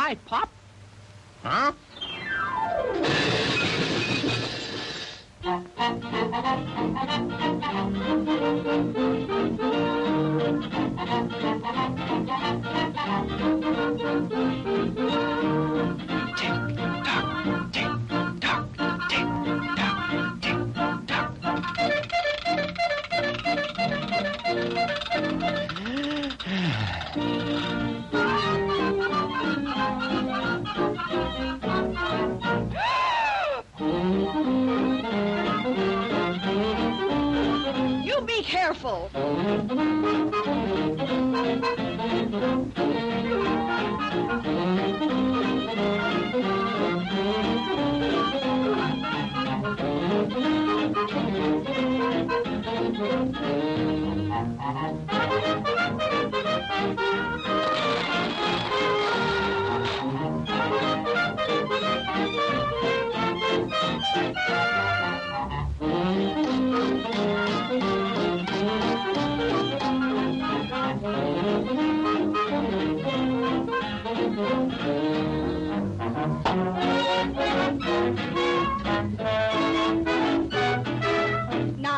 right, Pop. Huh? Be careful. Now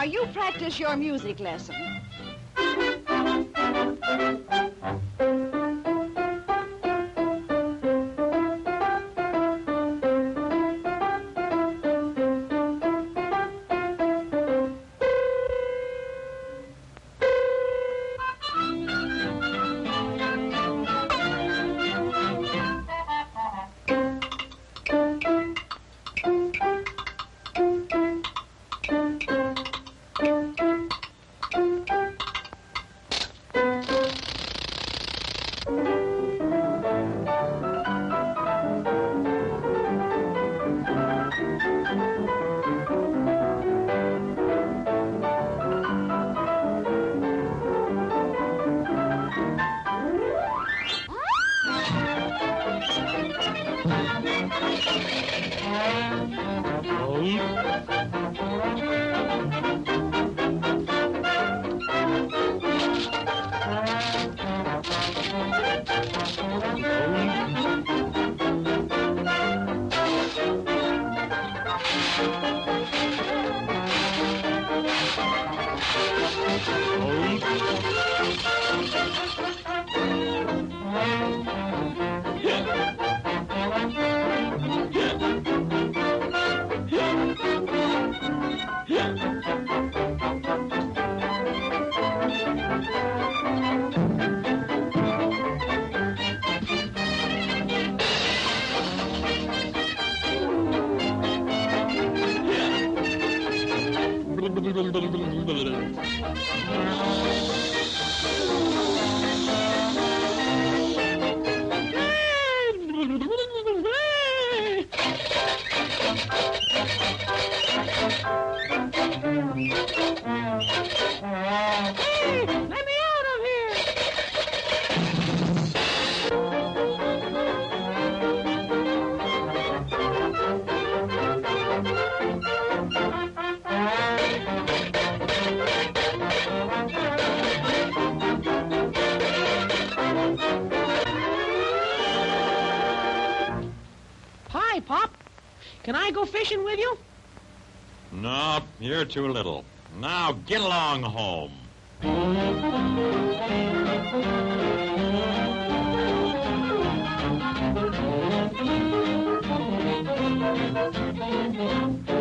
you practice your music lesson. Hey, பிரபுதிரும் பிரபுதிரும் பிரபுதிரும் பிரபுதிரும் Can I go fishing with you? No, you're too little. Now get along home. Hey,